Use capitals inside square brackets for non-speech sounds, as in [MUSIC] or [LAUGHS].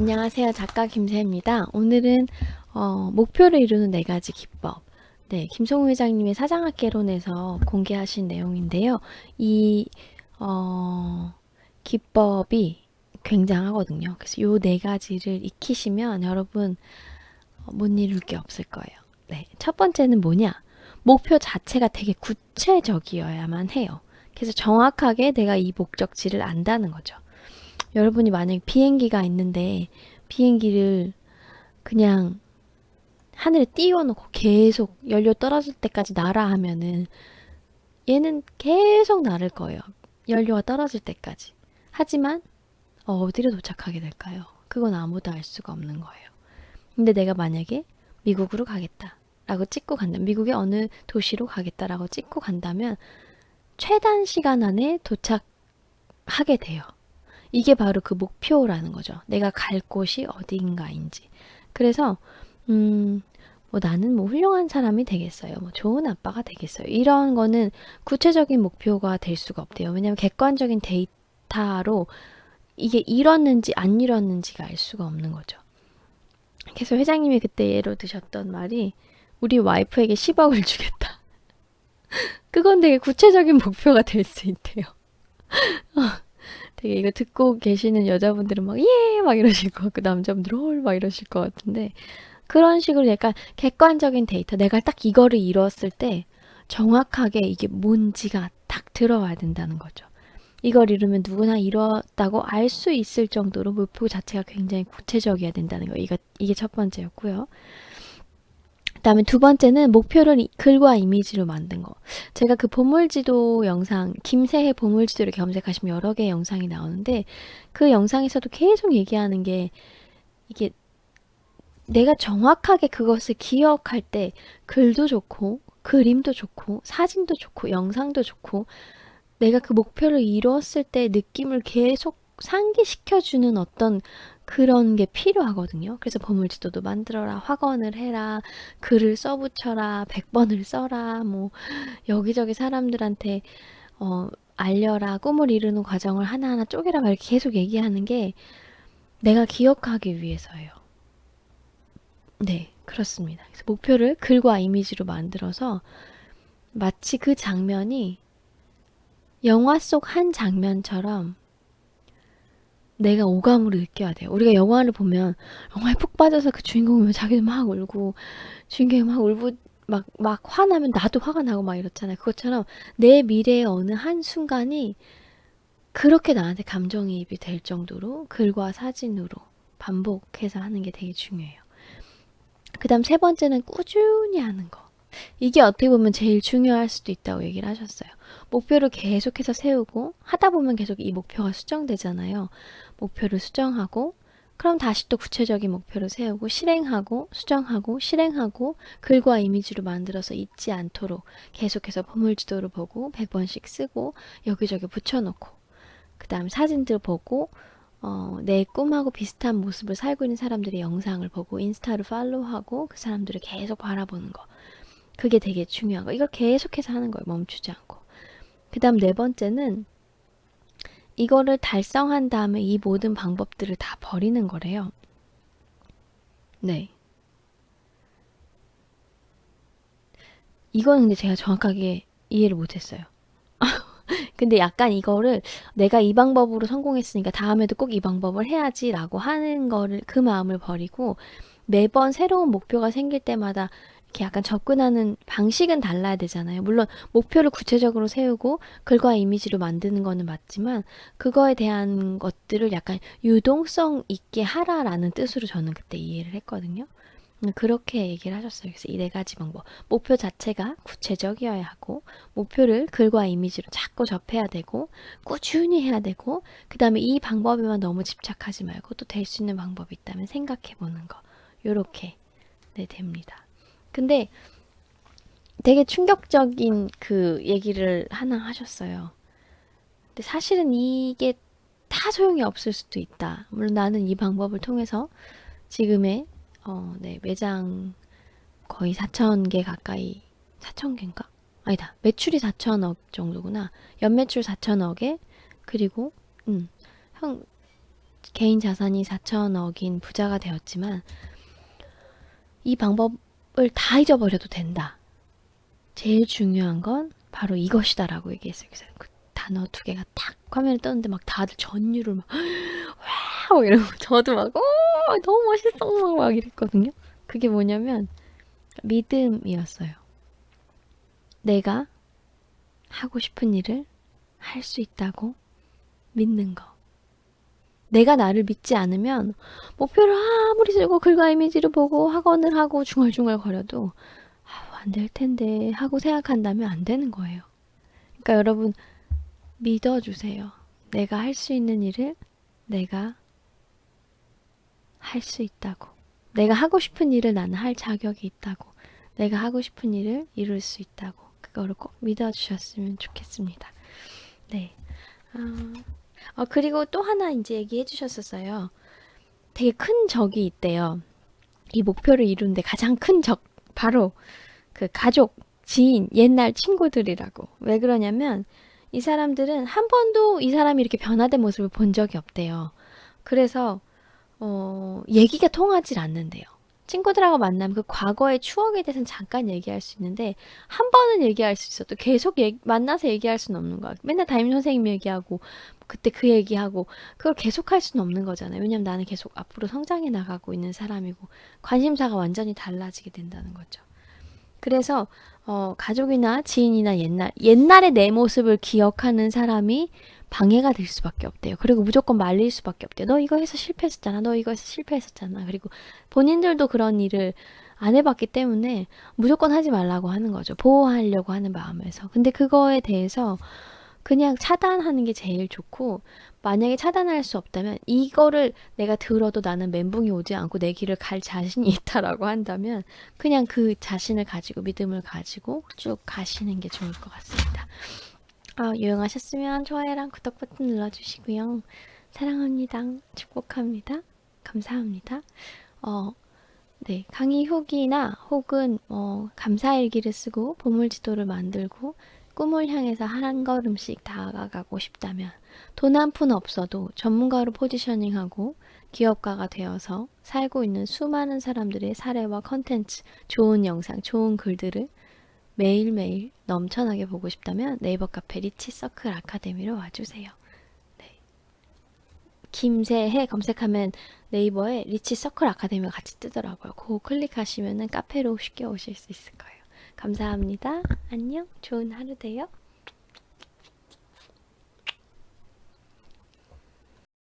안녕하세요. 작가 김세입니다. 오늘은 어, 목표를 이루는 네 가지 기법. 네, 김성우 회장님의 사장학개론에서 공개하신 내용인데요. 이 어, 기법이 굉장하거든요. 그래서 요 네 가지를 익히시면 여러분 어, 못 이룰 게 없을 거예요. 네, 첫 번째는 뭐냐? 목표 자체가 되게 구체적이어야만 해요. 그래서 정확하게 내가 이 목적지를 안다는 거죠. 여러분이 만약 비행기가 있는데 비행기를 그냥 하늘에 띄워놓고 계속 연료 떨어질 때까지 날아 하면은 얘는 계속 나를 거예요. 연료가 떨어질 때까지. 하지만 어디로 도착하게 될까요? 그건 아무도 알 수가 없는 거예요. 근데 내가 만약에 미국으로 가겠다. 라고 찍고 간다. 미국의 어느 도시로 가겠다라고 찍고 간다면 최단 시간 안에 도착하게 돼요. 이게 바로 그 목표라는 거죠. 내가 갈 곳이 어디인가인지. 그래서 음, 뭐 나는 뭐 훌륭한 사람이 되겠어요. 뭐 좋은 아빠가 되겠어요. 이런 거는 구체적인 목표가 될 수가 없대요. 왜냐하면 객관적인 데이터로 이게 이뤘는지 안 이뤘는지가 알 수가 없는 거죠. 그래서 회장님이 그때 예로 드셨던 말이 우리 와이프에게 10억을 주겠다. [LAUGHS] 그건 되게 구체적인 목표가 될 수 있대요. [LAUGHS] 되게 이거 듣고 계시는 여자분들은 막, 예! 막 이러실 것 같고, 남자분들은 헐! 막 이러실 것 같은데, 그런 식으로 약간 객관적인 데이터, 내가 딱 이거를 이뤘을 때 정확하게 이게 뭔지가 딱 들어와야 된다는 거죠. 이걸 이루면 누구나 이뤘다고 알 수 있을 정도로 목표 자체가 굉장히 구체적이어야 된다는 거. 이거, 이게 첫 번째였고요. 그 다음에 두 번째는 목표를 글과 이미지로 만든 거. 제가 그 보물지도 영상, 김세해 보물지도를 검색하시면 여러 개의 영상이 나오는데 그 영상에서도 계속 얘기하는 게 이게 내가 정확하게 그것을 기억할 때 글도 좋고 그림도 좋고 사진도 좋고 영상도 좋고 내가 그 목표를 이루었을 때 느낌을 계속 상기시켜주는 어떤 그런 게 필요하거든요. 그래서 보물지도도 만들어라, 확언을 해라, 글을 써붙여라, 100번을 써라, 뭐 여기저기 사람들한테 어, 알려라, 꿈을 이루는 과정을 하나하나 쪼개라 막 계속 얘기하는 게 내가 기억하기 위해서예요. 네, 그렇습니다. 그래서 목표를 글과 이미지로 만들어서 마치 그 장면이 영화 속 한 장면처럼 내가 오감으로 느껴야 돼요. 우리가 영화를 보면 영화에 푹 빠져서 그 주인공이 자기도 막 울고 주인공이 막 울고 막, 막 화나면 나도 화가 나고 막 이렇잖아요. 그것처럼 내 미래의 어느 한 순간이 그렇게 나한테 감정이입이 될 정도로 글과 사진으로 반복해서 하는 게 되게 중요해요. 그 다음 세 번째는 꾸준히 하는 거. 이게 어떻게 보면 제일 중요할 수도 있다고 얘기를 하셨어요. 목표를 계속해서 세우고 하다 보면 계속 이 목표가 수정되잖아요. 목표를 수정하고 그럼 다시 또 구체적인 목표를 세우고 실행하고 수정하고 실행하고 글과 이미지로 만들어서 잊지 않도록 계속해서 보물지도를 보고 100번씩 쓰고 여기저기 붙여놓고 그 다음 사진들 보고 어, 내 꿈하고 비슷한 모습을 살고 있는 사람들의 영상을 보고 인스타를 팔로우하고 그 사람들을 계속 바라보는 거. 그게 되게 중요한 거. 이걸 계속해서 하는 거예요 멈추지 않고. 그 다음 네 번째는 이거를 달성한 다음에 이 모든 방법들을 다 버리는 거래요. 네. 이거는 근데 제가 정확하게 이해를 못했어요. [LAUGHS] 근데 약간 이거를 내가 이 방법으로 성공했으니까 다음에도 꼭 이 방법을 해야지 라고 하는 거를 그 마음을 버리고 매번 새로운 목표가 생길 때마다 이렇게 약간 접근하는 방식은 달라야 되잖아요. 물론 목표를 구체적으로 세우고 글과 이미지로 만드는 거는 맞지만 그거에 대한 것들을 약간 유동성 있게 하라라는 뜻으로 저는 그때 이해를 했거든요. 음, 그렇게 얘기를 하셨어요. 그래서 이 네 가지 방법. 목표 자체가 구체적이어야 하고, 목표를 글과 이미지로 자꾸 접해야 되고, 꾸준히 해야 되고, 그 다음에 이 방법에만 너무 집착하지 말고 또 될 수 있는 방법이 있다면 생각해 보는 거. 요렇게, 네, 됩니다. 근데 되게 충격적인 그 얘기를 하나 하셨어요. 근데 사실은 이게 다 소용이 없을 수도 있다. 물론 나는 이 방법을 통해서 지금의 어, 네, 매장 거의 4,000개 가까이 4,000개인가? 아니다. 매출이 4천억 정도구나. 연매출 4천억에 그리고 음, 형 개인 자산이 4천억인 부자가 되었지만 이 방법을 다 잊어버려도 된다. 제일 중요한 건 바로 이것이다 라고 얘기했어요. 그래서 그 단어 두 개가 탁 화면에 떴는데 막 다들 전율을 막 [GASPS] wow 이러고 저도 막 오, 너무 멋있어 막, 막 이랬거든요. 그게 뭐냐면 믿음이었어요. 내가 하고 싶은 일을 할 수 있다고 믿는 거. 내가 나를 믿지 않으면 목표를 아무리 쓰고 글과 이미지를 보고 학원을 하고 중얼중얼 거려도 아, 안될 텐데 하고 생각한다면 안 되는 거예요. 그러니까 여러분 믿어주세요. 내가 할 수 있는 일을 내가 할 수 있다고. 내가 하고 싶은 일을 나는 할 자격이 있다고. 내가 하고 싶은 일을 이룰 수 있다고. 그거를 꼭 믿어주셨으면 좋겠습니다. 네. 아, 어, 그리고 또 하나 이제 얘기해 주셨었어요. 되게 큰 적이 있대요. 이 목표를 이루는데 가장 큰 적, 바로 그 가족, 지인, 옛날 친구들이라고. 왜 그러냐면 이 사람들은 한 번도 이 사람이 이렇게 변화된 모습을 본 적이 없대요. 그래서 어, 얘기가 통하질 않는데요. 친구들하고 만나면 그 과거의 추억에 대해서는 잠깐 얘기할 수 있는데 한 번은 얘기할 수 있어도 계속 얘기, 만나서 얘기할 수는 없는 거야. 맨날 담임 선생님 얘기하고 그때 그 얘기하고 그걸 계속 할 수는 없는 거잖아요. 왜냐면 나는 계속 앞으로 성장해 나가고 있는 사람이고 관심사가 완전히 달라지게 된다는 거죠. 그래서 어, 가족이나 지인이나 옛날 옛날의 내 모습을 기억하는 사람이 방해가 될 수밖에 없대요. 그리고 무조건 말릴 수밖에 없대요. 너 이거 해서 실패했었잖아. 너 이거 해서 실패했었잖아. 그리고 본인들도 그런 일을 안 해봤기 때문에 무조건 하지 말라고 하는 거죠. 보호하려고 하는 마음에서. 근데 그거에 대해서 그냥 차단하는 게 제일 좋고 만약에 차단할 수 없다면 이거를 내가 들어도 나는 멘붕이 오지 않고 내 길을 갈 자신이 [LAUGHS] 있다라고 한다면 그냥 그 자신을 가지고 믿음을 가지고 쭉 가시는 게 좋을 것 같습니다. 아, 유용하셨으면 좋아요랑 구독 버튼 눌러주시고요. 사랑합니다. 축복합니다. 감사합니다. 어, 네, 강의 후기나 혹은 어, 감사일기를 쓰고 보물지도를 만들고 꿈을 향해서 한 걸음씩 다가가고 싶다면 돈 한 푼 없어도 전문가로 포지셔닝하고 기업가가 되어서 살고 있는 수많은 사람들의 사례와 컨텐츠, 좋은 영상, 좋은 글들을 매일매일 넘쳐나게 보고 싶다면 네이버 카페 리치서클 아카데미로 와주세요. 네. 김새해 검색하면 네이버에 리치서클 아카데미가 같이 뜨더라고요. 그거 클릭하시면 카페로 쉽게 오실 수 있을 거예요. 감사합니다. 안녕. 좋은 하루 되요.